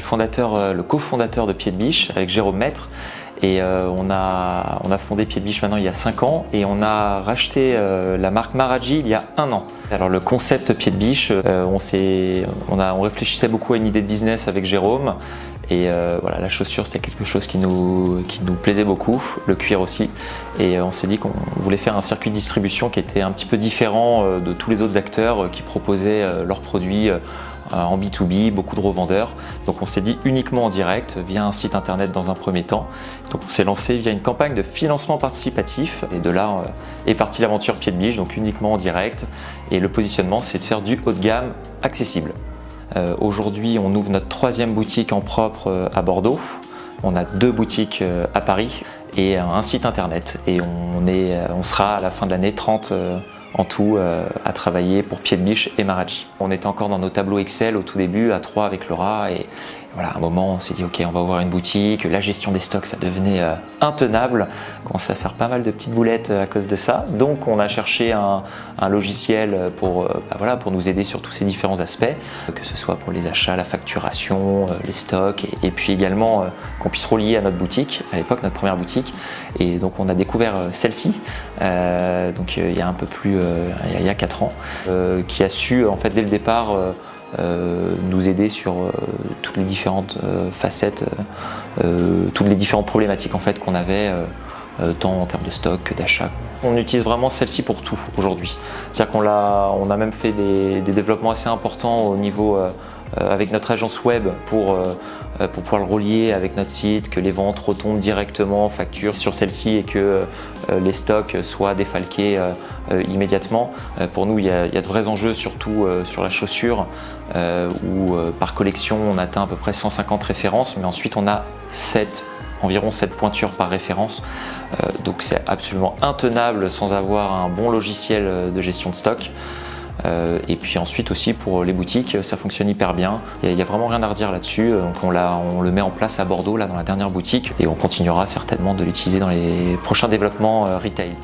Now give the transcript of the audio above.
fondateur, le cofondateur de Pied de Biche avec Jérôme Maître et on, a, on a fondé Pied de Biche maintenant il y a 5 ans et on a racheté la marque Maraji il y a un an. Alors le concept Pied de Biche, on, on, a, on réfléchissait beaucoup à une idée de business avec Jérôme et euh, voilà, la chaussure c'était quelque chose qui nous, qui nous plaisait beaucoup, le cuir aussi. Et euh, on s'est dit qu'on voulait faire un circuit de distribution qui était un petit peu différent euh, de tous les autres acteurs qui proposaient leurs produits en B2B, beaucoup de revendeurs. Donc on s'est dit uniquement en direct via un site internet dans un premier temps. Donc on s'est lancé via une campagne de financement participatif et de là est partie l'aventure pied de biche, donc uniquement en direct. Et le positionnement c'est de faire du haut de gamme accessible. Euh, aujourd'hui, on ouvre notre troisième boutique en propre euh, à Bordeaux. On a deux boutiques euh, à Paris et un site internet. Et on sera à la fin de l'année 30 en tout à travailler pour Pied de Biche et Maraji. On était encore dans nos tableaux Excel au tout début, à trois avec Laura, et, voilà, un moment, on s'est dit, ok, on va ouvrir une boutique. La gestion des stocks, ça devenait euh, intenable. On commençait à faire pas mal de petites boulettes euh, à cause de ça. Donc, on a cherché un, logiciel pour, euh, bah voilà, pour nous aider sur tous ces différents aspects, que ce soit pour les achats, la facturation, les stocks, et, puis également qu'on puisse relier à notre boutique, à l'époque, notre première boutique. Et donc, on a découvert celle-ci, donc il y a un peu plus, il y a 4 ans, qui a su, en fait, dès le départ, nous aider sur euh, toutes les différentes euh, facettes, toutes les différentes problématiques en fait qu'on avait tant en termes de stock que d'achat. On utilise vraiment celle-ci pour tout aujourd'hui. C'est-à-dire qu'on a, on a même fait des, développements assez importants au niveau euh, avec notre agence web pour, euh, euh, pour pouvoir le relier avec notre site, que les ventes retombent directement en facture sur celle-ci et que les stocks soient défalqués immédiatement. Pour nous, il y, a, de vrais enjeux, surtout sur la chaussure, où par collection, on atteint à peu près 150 références, mais ensuite on a 7 environ 7 pointures par référence. donc c'est absolument intenable sans avoir un bon logiciel de gestion de stock. Euh, et puis ensuite aussi pour les boutiques, ça fonctionne hyper bien. Il n'y a, vraiment rien à redire là-dessus. Donc on, on, le met en place à Bordeaux, là dans la dernière boutique, et on continuera certainement de l'utiliser dans les prochains développements euh, retail.